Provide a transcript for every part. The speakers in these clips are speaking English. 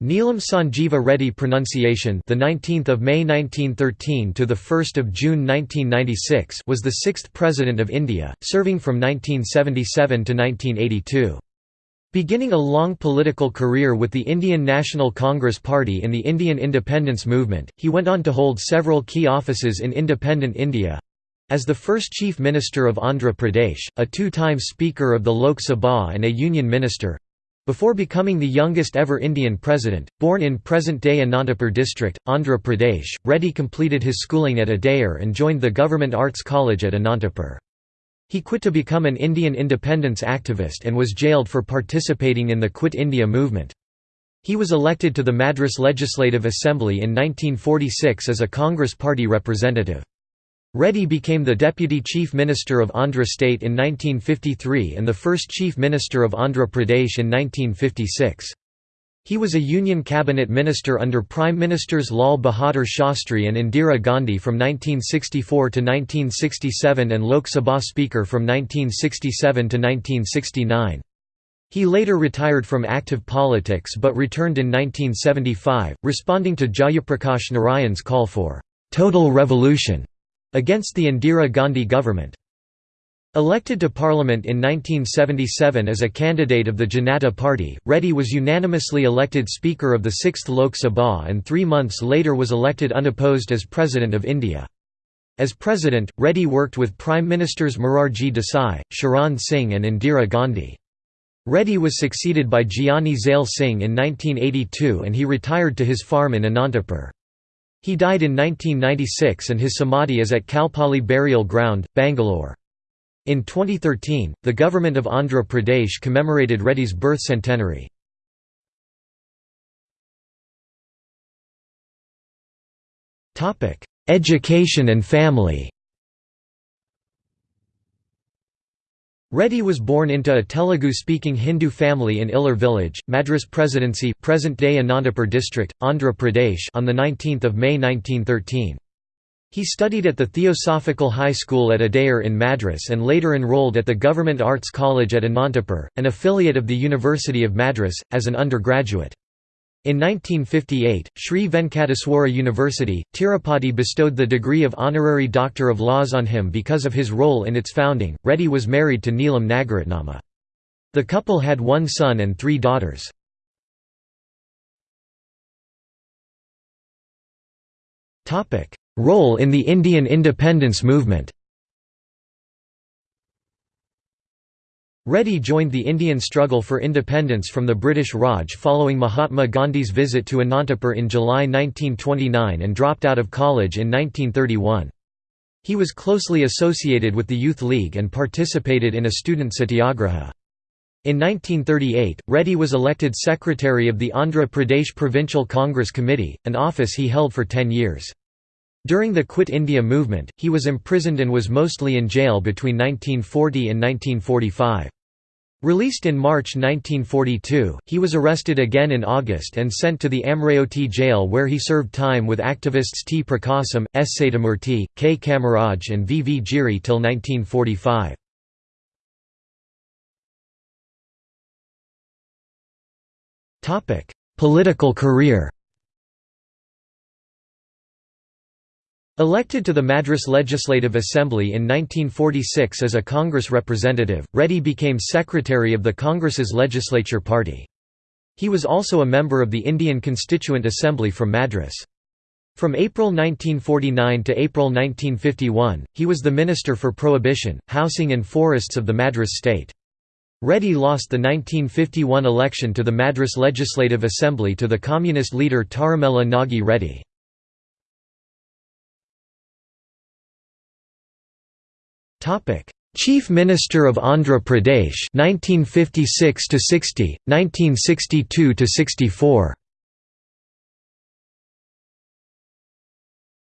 Neelam Sanjeeva Reddy pronunciation the 19th of May 1913 to the 1st of June 1996 was the 6th president of India serving from 1977 to 1982 Beginning a long political career with the Indian National Congress Party in the Indian independence movement he went on to hold several key offices in independent India as the first Chief Minister of Andhra Pradesh, a two-time Speaker of the Lok Sabha and a Union Minister, before becoming the youngest ever Indian president, born in present-day Anantapur district, Andhra Pradesh, Reddy completed his schooling at Adyar and joined the Government Arts College at Anantapur. He quit to become an Indian independence activist and was jailed for participating in the Quit India movement. He was elected to the Madras Legislative Assembly in 1946 as a Congress party representative. Reddy became the Deputy Chief Minister of Andhra State in 1953 and the first Chief Minister of Andhra Pradesh in 1956. He was a Union Cabinet Minister under Prime Ministers Lal Bahadur Shastri and Indira Gandhi from 1964 to 1967 and Lok Sabha Speaker from 1967 to 1969. He later retired from active politics but returned in 1975, responding to Jayaprakash Narayan's call for «total revolution» against the Indira Gandhi government. Elected to parliament in 1977 as a candidate of the Janata Party, Reddy was unanimously elected Speaker of the 6th Lok Sabha and three months later was elected unopposed as President of India. As President, Reddy worked with Prime Ministers Morarji Desai, Charan Singh and Indira Gandhi. Reddy was succeeded by Giani Zail Singh in 1982 and he retired to his farm in Anantapur. He died in 1996 and his samadhi is at Kalpalli Burial Ground, Bangalore. In 2013, the government of Andhra Pradesh commemorated Reddy's birth centenary. Education and family Reddy was born into a Telugu-speaking Hindu family in Illur village, Madras Presidency present-day Anantapur district, Andhra Pradesh on 19 May 1913. He studied at the Theosophical High School at Adyar in Madras and later enrolled at the Government Arts College at Anantapur, an affiliate of the University of Madras, as an undergraduate. In 1958, Sri Venkateswara University, Tirupati bestowed the degree of Honorary Doctor of Laws on him because of his role in its founding. Reddy was married to Neelam Nagaratnamma. The couple had one son and three daughters. Role in the Indian independence movement Reddy joined the Indian struggle for independence from the British Raj following Mahatma Gandhi's visit to Anantapur in July 1929 and dropped out of college in 1931. He was closely associated with the Youth League and participated in a student satyagraha. In 1938, Reddy was elected secretary of the Andhra Pradesh Provincial Congress Committee, an office he held for ten years. During the Quit India movement, he was imprisoned and was mostly in jail between 1940 and 1945. Released in March 1942, he was arrested again in August and sent to the Amravati jail where he served time with activists T. Prakasam, S. Satyamurthy, K. Kamaraj and V. V. Giri till 1945. Political career Elected to the Madras Legislative Assembly in 1946 as a Congress representative, Reddy became secretary of the Congress's legislature party. He was also a member of the Indian Constituent Assembly from Madras. From April 1949 to April 1951, he was the Minister for Prohibition, Housing and Forests of the Madras state. Reddy lost the 1951 election to the Madras Legislative Assembly to the communist leader Tarimela Nagi Reddy. Chief Minister of Andhra Pradesh 1956 to 60, 1962 to 64.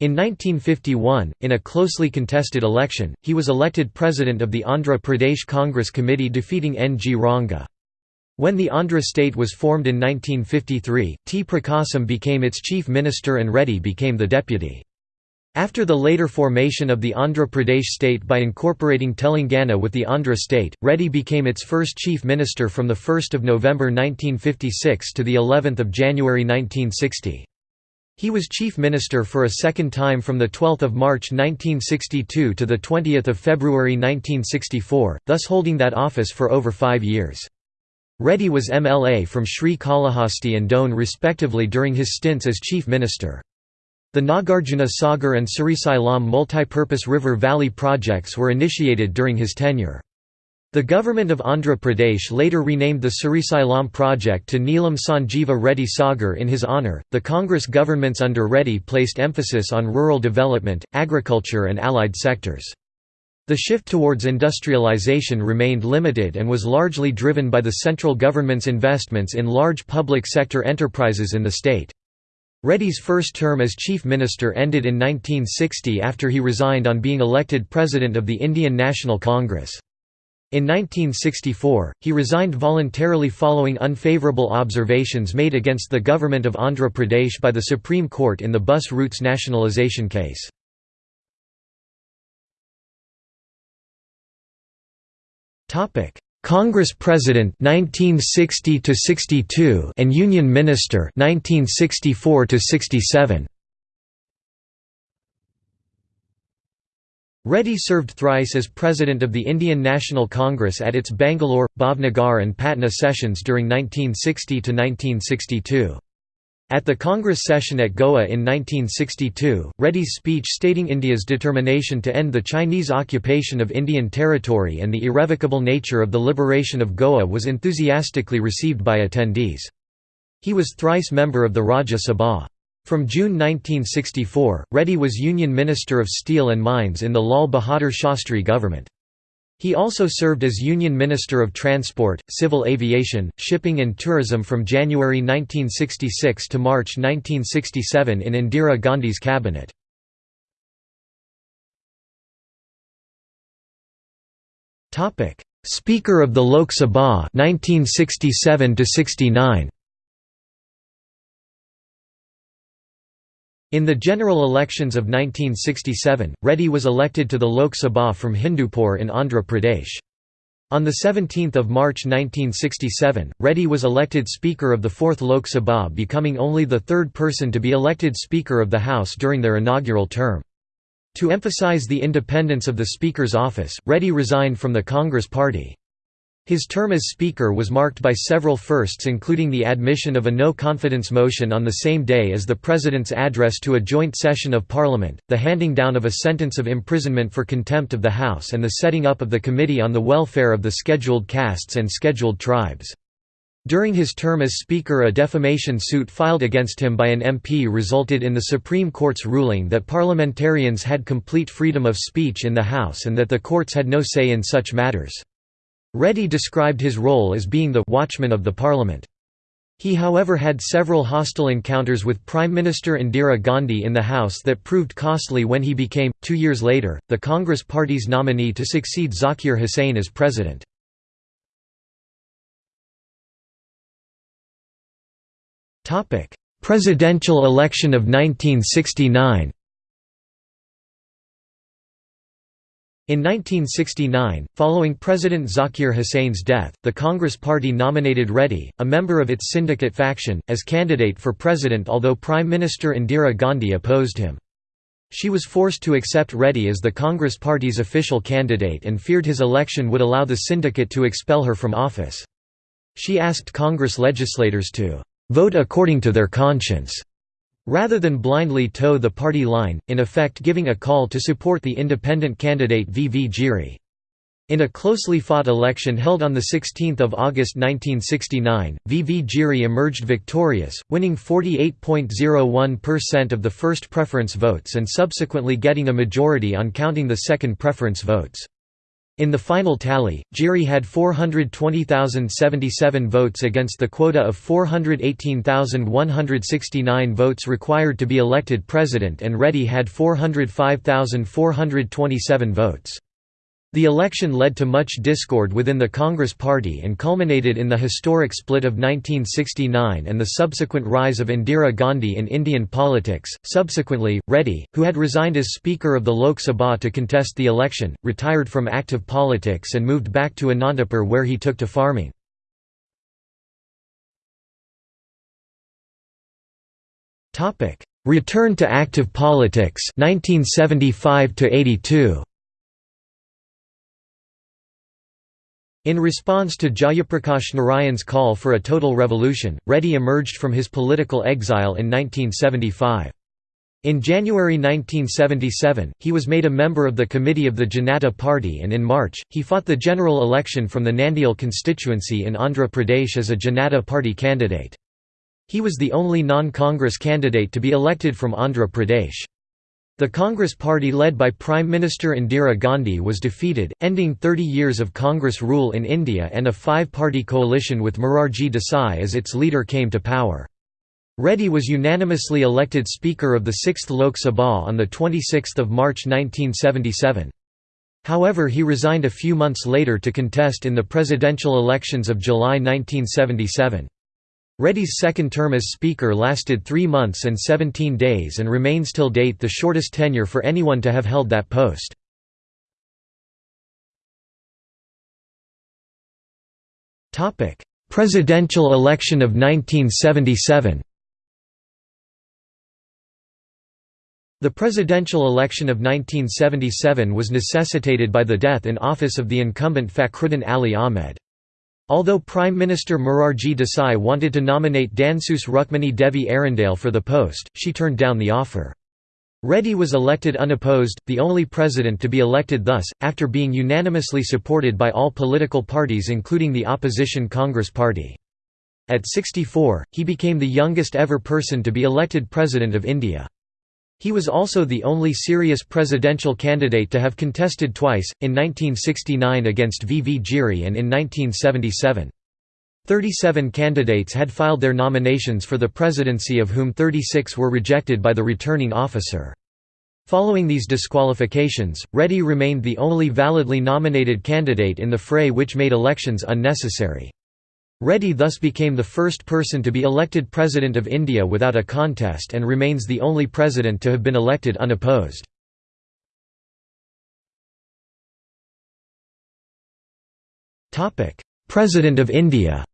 In 1951, in a closely contested election, he was elected president of the Andhra Pradesh Congress Committee defeating N. G. Ranga. When the Andhra state was formed in 1953, T. Prakasam became its chief minister and Reddy became the deputy. After the later formation of the Andhra Pradesh state by incorporating Telangana with the Andhra state, Reddy became its first chief minister from 1 November 1956 to of January 1960. He was chief minister for a second time from 12 March 1962 to 20 February 1964, thus holding that office for over five years. Reddy was MLA from Sri Kalahasti and Dhone respectively during his stints as chief minister. The Nagarjuna Sagar and Srisailam multipurpose river valley projects were initiated during his tenure. The government of Andhra Pradesh later renamed the Srisailam project to Neelam Sanjeeva Reddy Sagar in his honour. The Congress governments under Reddy placed emphasis on rural development, agriculture, and allied sectors. The shift towards industrialization remained limited and was largely driven by the central government's investments in large public sector enterprises in the state. Reddy's first term as Chief Minister ended in 1960 after he resigned on being elected President of the Indian National Congress. In 1964, he resigned voluntarily following unfavourable observations made against the government of Andhra Pradesh by the Supreme Court in the bus routes nationalisation case. Congress President 1960 to 62 and Union Minister 1964 to 67 Reddy served thrice as President of the Indian National Congress at its Bangalore, Bhavnagar and Patna sessions during 1960 to 1962. At the Congress session at Goa in 1962, Reddy's speech stating India's determination to end the Chinese occupation of Indian territory and the irrevocable nature of the liberation of Goa was enthusiastically received by attendees. He was thrice member of the Rajya Sabha. From June 1964, Reddy was Union Minister of Steel and Mines in the Lal Bahadur Shastri government. He also served as Union Minister of Transport, Civil Aviation, Shipping and Tourism from January 1966 to March 1967 in Indira Gandhi's cabinet. Speaker of the Lok Sabha 1967 69 In the general elections of 1967, Reddy was elected to the Lok Sabha from Hindupur in Andhra Pradesh. On 17 March 1967, Reddy was elected Speaker of the Fourth Lok Sabha becoming only the third person to be elected Speaker of the House during their inaugural term. To emphasize the independence of the Speaker's office, Reddy resigned from the Congress Party. His term as Speaker was marked by several firsts including the admission of a no-confidence motion on the same day as the President's address to a joint session of Parliament, the handing down of a sentence of imprisonment for contempt of the House and the setting up of the Committee on the Welfare of the Scheduled Castes and Scheduled Tribes. During his term as Speaker a defamation suit filed against him by an MP resulted in the Supreme Court's ruling that parliamentarians had complete freedom of speech in the House and that the courts had no say in such matters. Reddy described his role as being the «watchman of the parliament». He however had several hostile encounters with Prime Minister Indira Gandhi in the House that proved costly when he became, two years later, the Congress Party's nominee to succeed Zakir Hussain as president. Presidential election of 1969 In 1969, following President Zakir Hussein's death, the Congress Party nominated Reddy, a member of its syndicate faction, as candidate for president although Prime Minister Indira Gandhi opposed him. She was forced to accept Reddy as the Congress Party's official candidate and feared his election would allow the syndicate to expel her from office. She asked Congress legislators to "...vote according to their conscience." Rather than blindly toe the party line, in effect giving a call to support the independent candidate V. V. Giri. In a closely fought election held on 16 August 1969, V. V. Giri emerged victorious, winning 48.01% of the first preference votes and subsequently getting a majority on counting the second preference votes. In the final tally, Giri had 420,077 votes against the quota of 418,169 votes required to be elected president and Reddy had 405,427 votes. The election led to much discord within the Congress Party and culminated in the historic split of 1969 and the subsequent rise of Indira Gandhi in Indian politics. Subsequently, Reddy, who had resigned as Speaker of the Lok Sabha to contest the election, retired from active politics and moved back to Anantapur where he took to farming. Return to active politics 1975 82. In response to Jayaprakash Narayan's call for a total revolution, Reddy emerged from his political exile in 1975. In January 1977, he was made a member of the committee of the Janata Party and in March, he fought the general election from the Nandyal constituency in Andhra Pradesh as a Janata Party candidate. He was the only non-Congress candidate to be elected from Andhra Pradesh. The Congress party led by Prime Minister Indira Gandhi was defeated, ending 30 years of Congress rule in India and a five-party coalition with Morarji Desai as its leader came to power. Reddy was unanimously elected Speaker of the 6th Lok Sabha on 26 March 1977. However he resigned a few months later to contest in the presidential elections of July 1977. Reddy's second term as Speaker lasted three months and 17 days and remains till date the shortest tenure for anyone to have held that post. Presidential election of 1977 The presidential election of 1977 was necessitated by the death in office of the incumbent Fakhruddin Ali Ahmed. Although Prime Minister Morarji Desai wanted to nominate Dhansush Rukmini Devi Arundale for the post, she turned down the offer. Reddy was elected unopposed, the only president to be elected thus, after being unanimously supported by all political parties including the opposition Congress Party. At 64, he became the youngest ever person to be elected President of India. He was also the only serious presidential candidate to have contested twice, in 1969 against V. V. Giri and in 1977. Thirty-seven candidates had filed their nominations for the presidency of whom 36 were rejected by the returning officer. Following these disqualifications, Reddy remained the only validly nominated candidate in the fray which made elections unnecessary. Reddy thus became the first person to be elected President of India without a contest and remains the only president to have been elected unopposed. President of India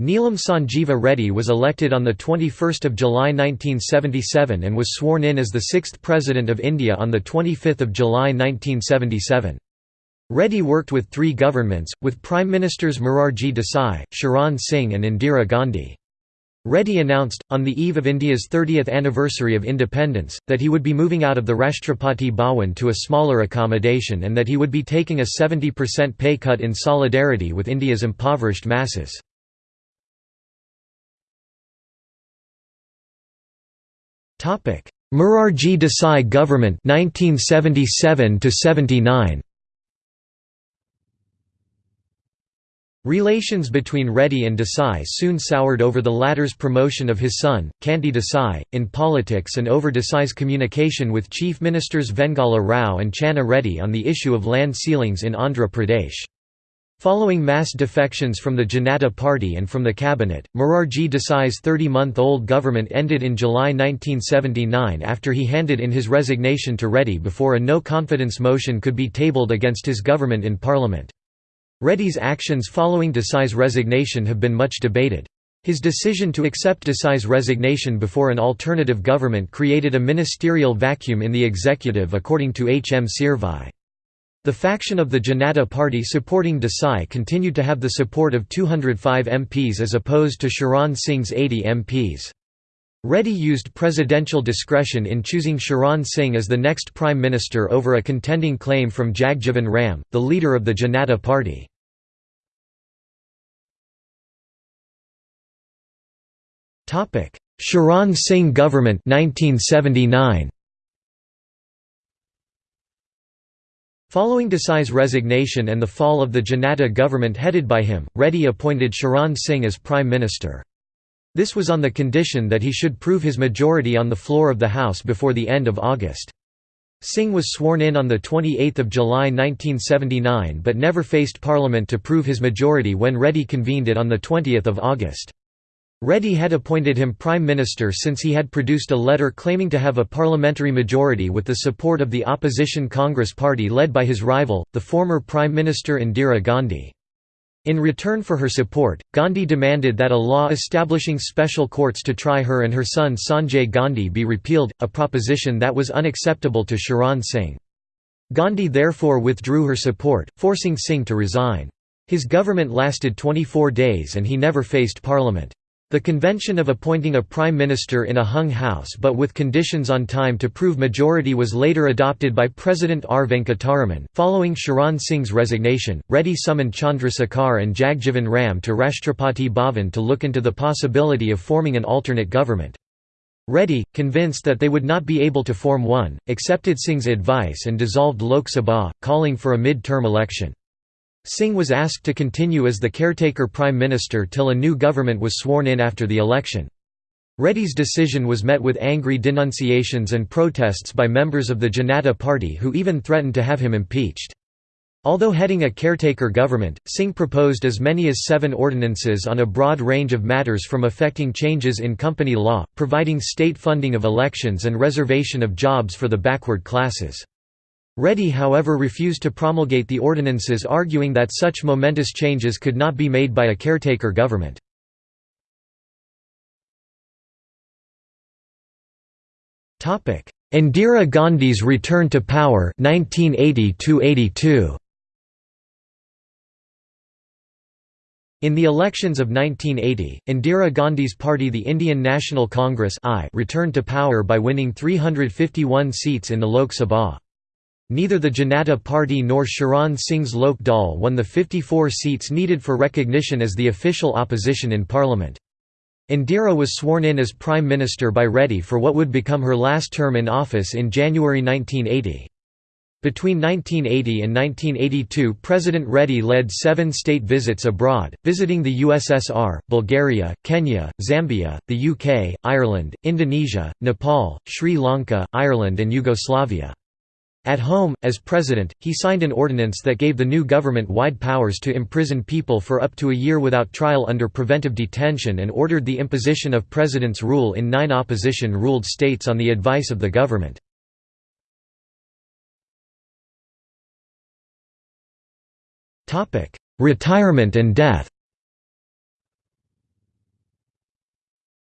Neelam Sanjeeva Reddy was elected on 21 July 1977 and was sworn in as the sixth President of India on 25 July 1977. Reddy worked with three governments, with Prime Ministers Morarji Desai, Charan Singh and Indira Gandhi. Reddy announced, on the eve of India's 30th anniversary of independence, that he would be moving out of the Rashtrapati Bhawan to a smaller accommodation and that he would be taking a 70% pay cut in solidarity with India's impoverished masses. Morarji Desai government 1977 79 Relations between Reddy and Desai soon soured over the latter's promotion of his son, Kanti Desai, in politics and over Desai's communication with Chief Ministers Vengala Rao and Channa Reddy on the issue of land ceilings in Andhra Pradesh. Following mass defections from the Janata Party and from the cabinet, Morarji Desai's 30-month-old government ended in July 1979 after he handed in his resignation to Reddy before a no-confidence motion could be tabled against his government in parliament. Reddy's actions following Desai's resignation have been much debated. His decision to accept Desai's resignation before an alternative government created a ministerial vacuum in the executive according to H. M. Seervai. The faction of the Janata Party supporting Desai continued to have the support of 205 MPs as opposed to Charan Singh's 80 MPs. Reddy used presidential discretion in choosing Charan Singh as the next prime minister over a contending claim from Jagjivan Ram, the leader of the Janata Party. Topic: Charan Singh government 1979. Following Desai's resignation and the fall of the Janata government headed by him, Reddy appointed Charan Singh as prime minister. This was on the condition that he should prove his majority on the floor of the House before the end of August. Singh was sworn in on 28 July 1979 but never faced parliament to prove his majority when Reddy convened it on 20 August. Reddy had appointed him Prime Minister since he had produced a letter claiming to have a parliamentary majority with the support of the opposition Congress Party led by his rival, the former Prime Minister Indira Gandhi. In return for her support, Gandhi demanded that a law establishing special courts to try her and her son Sanjay Gandhi be repealed, a proposition that was unacceptable to Charan Singh. Gandhi therefore withdrew her support, forcing Singh to resign. His government lasted 24 days and he never faced parliament. The convention of appointing a prime minister in a hung house but with conditions on time to prove majority was later adopted by President R. Venkataraman. Following Charan Singh's resignation, Reddy summoned Chandrasekhar and Jagjivan Ram to Rashtrapati Bhavan to look into the possibility of forming an alternate government. Reddy, convinced that they would not be able to form one, accepted Singh's advice and dissolved Lok Sabha, calling for a mid-term election. Singh was asked to continue as the caretaker prime minister till a new government was sworn in after the election. Reddy's decision was met with angry denunciations and protests by members of the Janata Party who even threatened to have him impeached. Although heading a caretaker government, Singh proposed as many as seven ordinances on a broad range of matters from affecting changes in company law, providing state funding of elections and reservation of jobs for the backward classes. Reddy however refused to promulgate the ordinances arguing that such momentous changes could not be made by a caretaker government. Indira Gandhi's return to power 1980 -82. In the elections of 1980, Indira Gandhi's party the Indian National Congress returned to power by winning 351 seats in the Lok Sabha. Neither the Janata Party nor Charan Singh's Lok Dal won the 54 seats needed for recognition as the official opposition in parliament. Indira was sworn in as Prime Minister by Reddy for what would become her last term in office in January 1980. Between 1980 and 1982 President Reddy led seven state visits abroad, visiting the USSR, Bulgaria, Kenya, Zambia, the UK, Ireland, Indonesia, Nepal, Sri Lanka, Ireland and Yugoslavia. At home, as president, he signed an ordinance that gave the new government wide powers to imprison people for up to a year without trial under preventive detention and ordered the imposition of president's rule in nine opposition-ruled states on the advice of the government. Retirement and death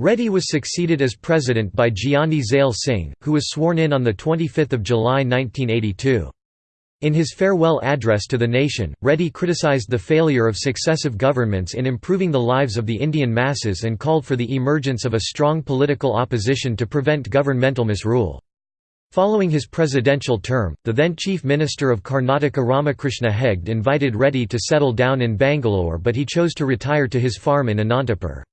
Reddy was succeeded as president by Gyani Zail Singh, who was sworn in on 25 July 1982. In his farewell address to the nation, Reddy criticized the failure of successive governments in improving the lives of the Indian masses and called for the emergence of a strong political opposition to prevent governmental misrule. Following his presidential term, the then Chief Minister of Karnataka Ramakrishna Hegde invited Reddy to settle down in Bangalore but he chose to retire to his farm in Anantapur.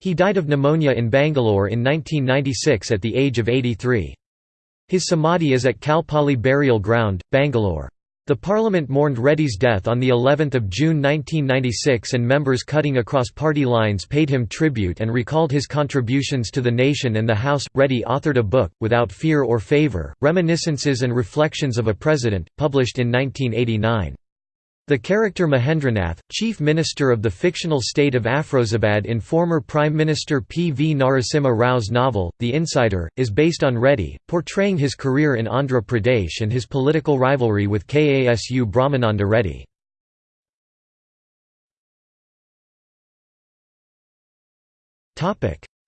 He died of pneumonia in Bangalore in 1996 at the age of 83. His samadhi is at Kalpalli Burial Ground, Bangalore. The parliament mourned Reddy's death on the 11th of June 1996 and members cutting across party lines paid him tribute and recalled his contributions to the nation and the House. Reddy authored a book, Without Fear or Favor, Reminiscences and Reflections of a President, published in 1989. The character Mahendranath, chief minister of the fictional state of Afrozabad in former Prime Minister P. V. Narasimha Rao's novel, The Insider, is based on Reddy, portraying his career in Andhra Pradesh and his political rivalry with Kasu Brahmananda Reddy.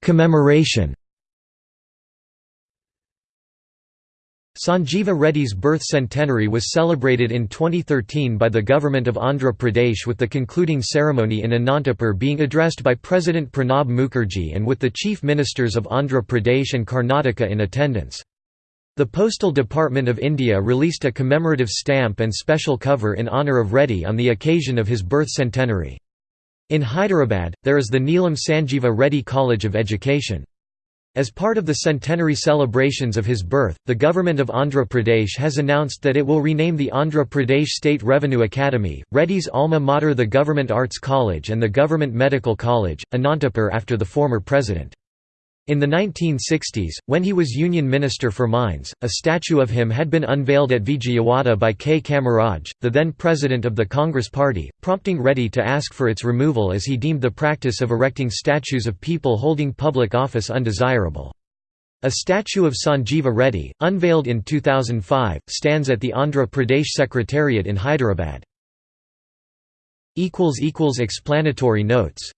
Commemoration Sanjeeva Reddy's birth centenary was celebrated in 2013 by the Government of Andhra Pradesh with the concluding ceremony in Anantapur being addressed by President Pranab Mukherjee and with the Chief Ministers of Andhra Pradesh and Karnataka in attendance. The Postal Department of India released a commemorative stamp and special cover in honour of Reddy on the occasion of his birth centenary. In Hyderabad, there is the Neelam Sanjeeva Reddy College of Education. As part of the centenary celebrations of his birth, the government of Andhra Pradesh has announced that it will rename the Andhra Pradesh State Revenue Academy, Reddy's alma mater the Government Arts College and the Government Medical College, Anantapur after the former president. In the 1960s, when he was Union Minister for Mines, a statue of him had been unveiled at Vijayawada by K. Kamaraj, the then president of the Congress Party, prompting Reddy to ask for its removal as he deemed the practice of erecting statues of people holding public office undesirable. A statue of Sanjeeva Reddy, unveiled in 2005, stands at the Andhra Pradesh Secretariat in Hyderabad. Explanatory notes